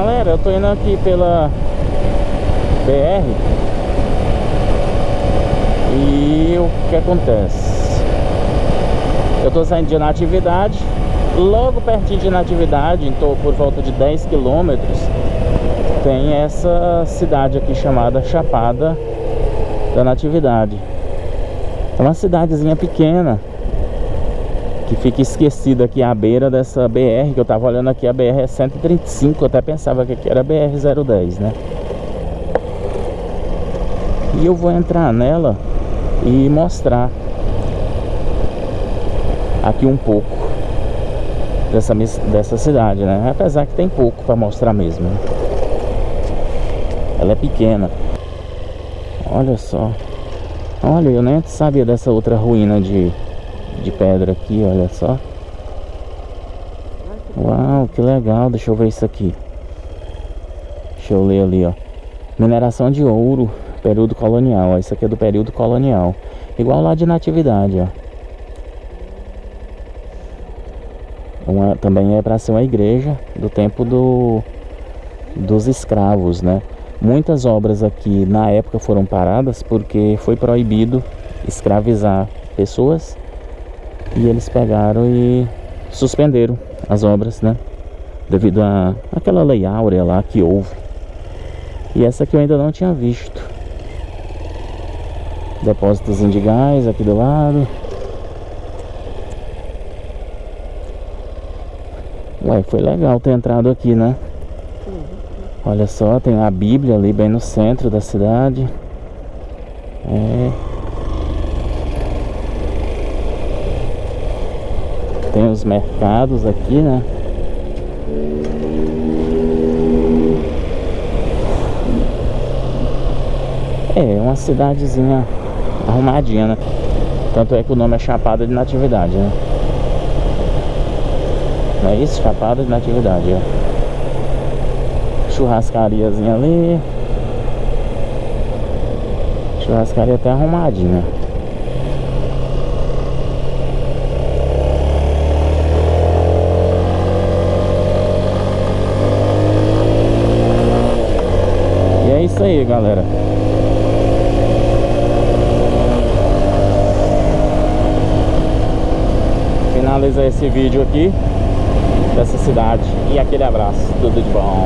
Galera, eu tô indo aqui pela BR E o que acontece? Eu tô saindo de Natividade Logo pertinho de Natividade, então por volta de 10 quilômetros Tem essa cidade aqui chamada Chapada da Natividade. É uma cidadezinha pequena que fica esquecida aqui à beira dessa BR, que eu tava olhando aqui, a BR é 135, eu até pensava que aqui era BR-010, né? E eu vou entrar nela e mostrar aqui um pouco dessa, dessa cidade, né? Apesar que tem pouco para mostrar mesmo. Né? Ela é pequena. Olha só. Olha, eu nem sabia dessa outra ruína de de pedra aqui, olha só. Uau, que legal. Deixa eu ver isso aqui. Deixa eu ler ali, ó. Mineração de ouro, período colonial. Ó. Isso aqui é do período colonial. Igual lá de natividade, ó. Uma, também é para ser uma igreja do tempo do, dos escravos, né? Muitas obras aqui na época foram paradas porque foi proibido escravizar pessoas e eles pegaram e suspenderam as obras, né? Devido a aquela lei áurea lá que houve. E essa aqui eu ainda não tinha visto. Depósitos de gás aqui do lado. Ué, foi legal ter entrado aqui, né? Olha só, tem a Bíblia ali bem no centro da cidade. É. Tem os mercados aqui, né? É, uma cidadezinha arrumadinha, né? Tanto é que o nome é Chapada de Natividade, né? Não é isso? Chapada de Natividade, ó. Churrascariazinha ali. Churrascaria até arrumadinha. Isso aí, galera. Finaliza esse vídeo aqui dessa cidade. E aquele abraço. Tudo de bom.